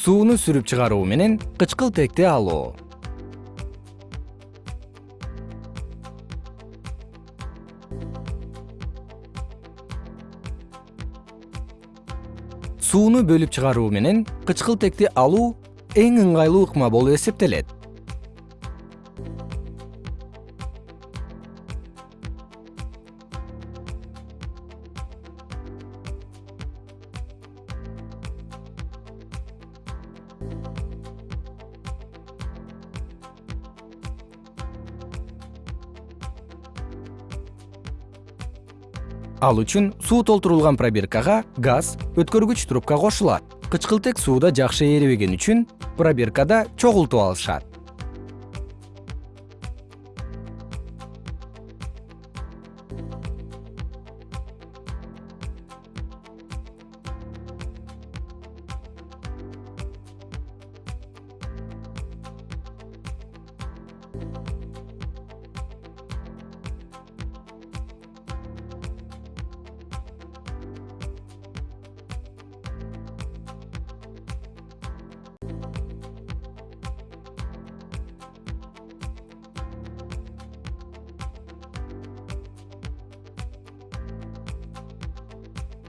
сууну сүрүп чыгаруу менен кычкылтекти алуу. Сууну бөлүп чыгаруу менен кычкылтекти алуу эң ыңгайлуу ыкма болуп эсептелет ал үчүн суу толтурулган пробиркага газ өткөргүч трубка кошулат. Кычкылтек сууда жакшы эрибеген үчүн пробиркада чогултуп алышат